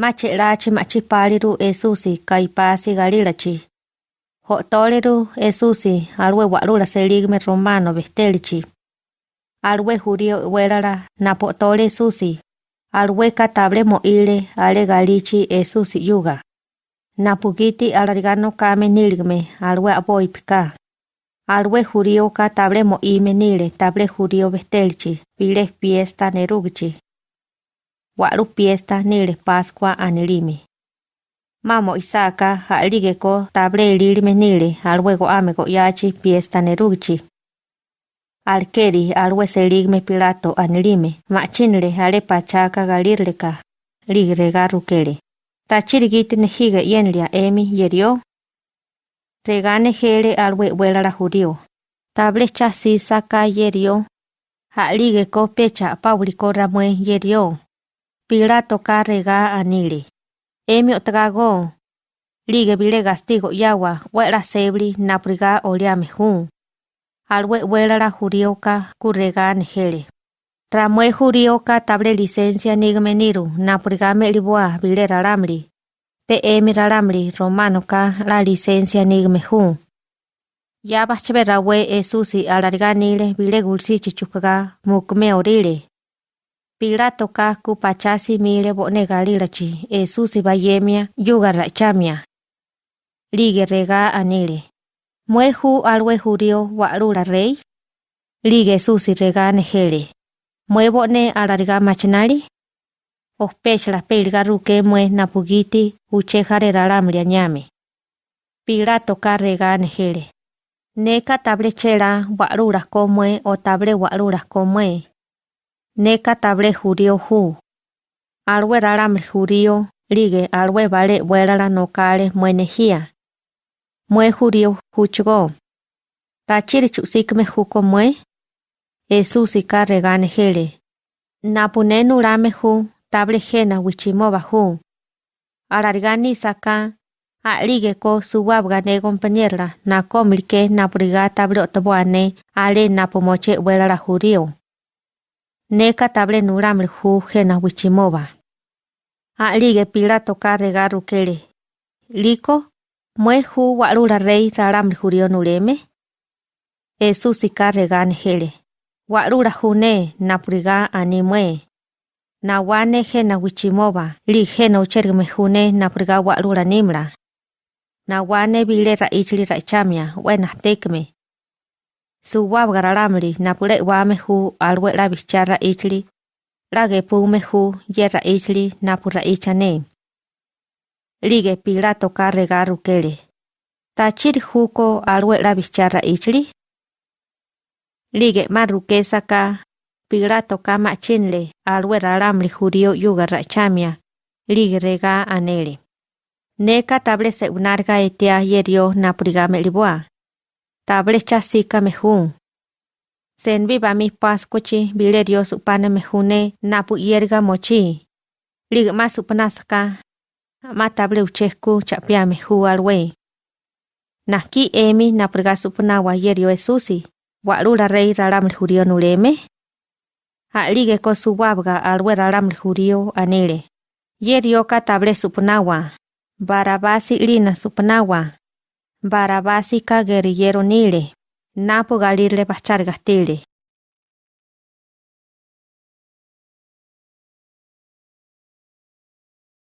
Machelachi machipaliru Esusi kaipasi galilachi. Hotoleru Esusi alwe walula seligme romano bestelichi. Alwe jurio welala napotole Esusi. Alwe katable mo ile ale galichi Esusi yuga. Napugiti alarigano kame niligme alwe aboipika. Alwe jurio katable mo ime nile table jurio bestelichi. Pile fiesta nerugichi. Walu fiesta nile Pascua anilimi. Mamo Isaka ko table lilime nile alwego amego yachi fiesta nerugichi. Alkeri alwe seligme Pilato anilime machinle ale pachaka galirleka ligrega rukele. Tachirigiti nejiga yenlia emi yerio. Regane alwe la judio. Table chasi saka yerio. ko pecha pauliko ramue yerio. Pilato carrega anili. Emi otago. Ligue vile gastigo yawa, wera sebli napriga oliame jun. Alwe la jurioka kurrega nejele. Ramue jurioka table licencia nigmeniru napriga melibua vile raramli. PM raramli romano ka la licencia nigme jun. Ya bachbe rawe esusi alarganile vile gulsi chichukaga mukme orile. Pilato ka kupachasi mile bone galirachi Esusi bayemia yuga rachamia. Lige rega anile. Mueju alwe jurio walula rey. Lige Esusi rega nejele. Mue bone alarga machinali. Ospechla pelga ruke mue napugiti uchejare ralamria ñame. Pilato ka rega nejele. Neka table chela walula komue o table walula komue. Neka table jurio hu. Alwe raramri jurio, lige alwe vale vuelala no kale muenejía. Mue jurio huchgo. Tachiri chusikme juko mue. Esusi regane hele. Napune nurame hu, table jena wichimoba hu. Ararigani saka, Alige ko suwabga ne compañera na komilke na brigata brotobuane ale na pomoche la jurio. Neka table nuramri hu jena wichimova. Alige Pilato carrega rukele. Liko, mue hu warura rey raramri jurio nureme. Esusi carrega hele. Warura june napriga animue. Nawane jena wichimova, li jena uchergme june napriga warura nimra. Nawane bile raichli raichamia, wena tekme suwa bgararamri napule wame hu alwe la ichli lage pume hu yera ichli napura ichane lige pilato karrega rukele tachir huko alwe la ichli lige marukesa ka pilato kama chinle alwe raramri judio yugarra chamia. Lige rega anele Neka tablese unarga etea yerio napurigame liboa. Table chasika mejun. Sen viva mi pascochi bilerio supana mejune napu yerga mochi. Ligma supanasaka. Ma table uchesku chapia meju alwe. Naki emi napurga supana yerio esusi. Warula rey raram jurio nuleme. Ha ligue ko suwabga alwe raram jurio anile. Yerio ka table supanawa. Barabasi lina supanawa. Barabasi ka guerrillero nile. Napo galirle pachar gastile.